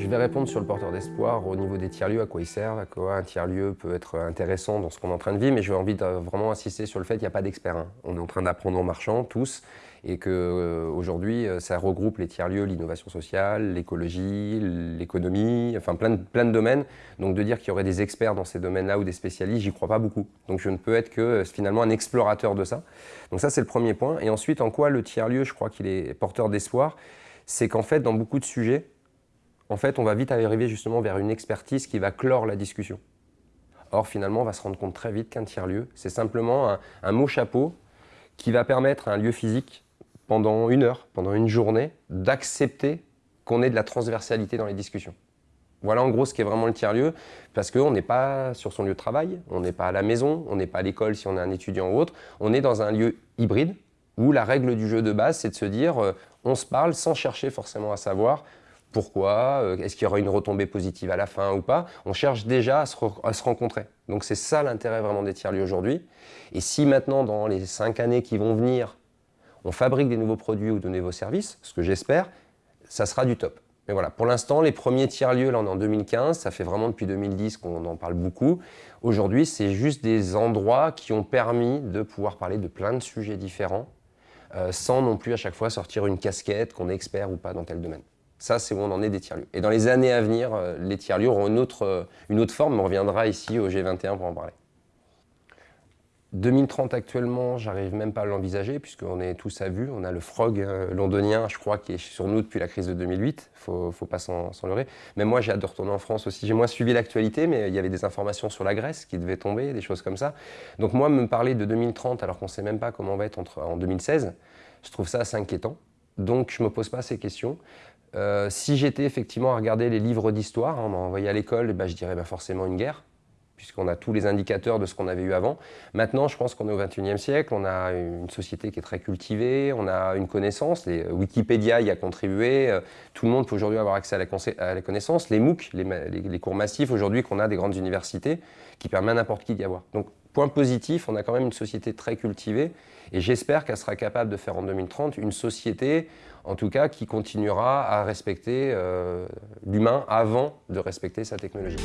Je vais répondre sur le porteur d'espoir au niveau des tiers-lieux, à quoi ils servent, à quoi un tiers-lieu peut être intéressant dans ce qu'on est en train de vivre, mais j'ai envie de vraiment insister sur le fait qu'il n'y a pas d'experts. Hein. On est en train d'apprendre en marchant, tous, et qu'aujourd'hui, euh, ça regroupe les tiers-lieux, l'innovation sociale, l'écologie, l'économie, enfin plein de, plein de domaines. Donc de dire qu'il y aurait des experts dans ces domaines-là ou des spécialistes, j'y crois pas beaucoup. Donc je ne peux être que euh, finalement un explorateur de ça. Donc ça, c'est le premier point. Et ensuite, en quoi le tiers-lieu, je crois qu'il est porteur d'espoir, c'est qu'en fait, dans beaucoup de sujets, en fait, on va vite arriver justement vers une expertise qui va clore la discussion. Or, finalement, on va se rendre compte très vite qu'un tiers-lieu, c'est simplement un, mot chapeau qui va permettre à un lieu physique, pendant une heure, pendant une journée, d'accepter qu'on ait de la transversalité dans les discussions. Voilà en gros ce qu'est vraiment le tiers-lieu, parce qu'on n'est pas sur son lieu de travail, on n'est pas à la maison, on n'est pas à l'école si on est un étudiant ou autre, on est dans un lieu hybride, où la règle du jeu de base, c'est de se dire, euh, on se parle sans chercher forcément à savoir pourquoi euh, Est-ce qu'il y aura une retombée positive à la fin ou pas On cherche déjà à se, rencontrer. Donc c'est ça l'intérêt vraiment des tiers-lieux aujourd'hui. Et si maintenant, dans les cinq années qui vont venir, on fabrique des nouveaux produits ou de nouveaux services, ce que j'espère, ça sera du top. Mais voilà, pour l'instant, les premiers tiers-lieux, là on est en 2015, ça fait vraiment depuis 2010 qu'on en parle beaucoup. Aujourd'hui, c'est juste des endroits qui ont permis de pouvoir parler de plein de sujets différents, euh, sans non plus à chaque fois sortir une casquette, qu'on est expert ou pas dans tel domaine. Ça, c'est où on en est des tiers-lieux. Et dans les années à venir, euh, les tiers-lieux auront une autre, euh, une autre forme, mais on reviendra ici au G21 pour en parler. 2030 actuellement, j'arrive même pas à l'envisager puisqu'on est tous à vue. On a le frog euh, londonien, je crois, qui est sur nous depuis la crise de 2008. Faut, faut pas s'en leurrer. Même moi, j'ai hâte de retourner en France aussi. J'ai moins suivi l'actualité, mais il y avait des informations sur la Grèce qui devaient tomber, des choses comme ça. Donc moi, me parler de 2030 alors qu'on sait même pas comment on va être entre, en 2016, je trouve ça assez inquiétant. Donc je ne me pose pas ces questions. Euh, si j'étais effectivement à regarder les livres d'histoire, hein, on m'a envoyé à l'école, bah, je dirais bah, forcément une guerre, puisqu'on a tous les indicateurs de ce qu'on avait eu avant. Maintenant, je pense qu'on est au XXIe siècle, on a une société qui est très cultivée, on a une connaissance, Wikipédia y a contribué, euh, tout le monde peut aujourd'hui avoir accès à la, connaissance, les MOOC, les, cours massifs aujourd'hui qu'on a des grandes universités, qui permettent à n'importe qui d'y avoir. Point positif, on a quand même une société très cultivée, et j'espère qu'elle sera capable de faire en 2030 une société en tout cas qui continuera à respecter euh, l'humain avant de respecter sa technologie.